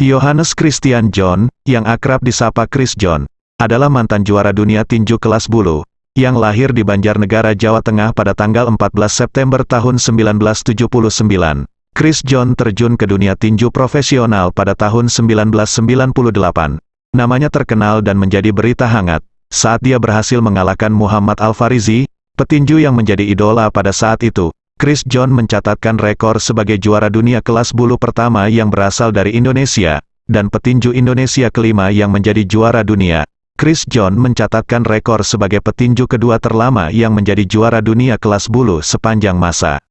Johannes Christian John, yang akrab disapa Chris John, adalah mantan juara dunia tinju kelas bulu, yang lahir di Banjarnegara, Jawa Tengah pada tanggal 14 September tahun 1979. Chris John terjun ke dunia tinju profesional pada tahun 1998. Namanya terkenal dan menjadi berita hangat, saat dia berhasil mengalahkan Muhammad Al-Farizi, petinju yang menjadi idola pada saat itu. Chris John mencatatkan rekor sebagai juara dunia kelas bulu pertama yang berasal dari Indonesia, dan petinju Indonesia kelima yang menjadi juara dunia. Chris John mencatatkan rekor sebagai petinju kedua terlama yang menjadi juara dunia kelas bulu sepanjang masa.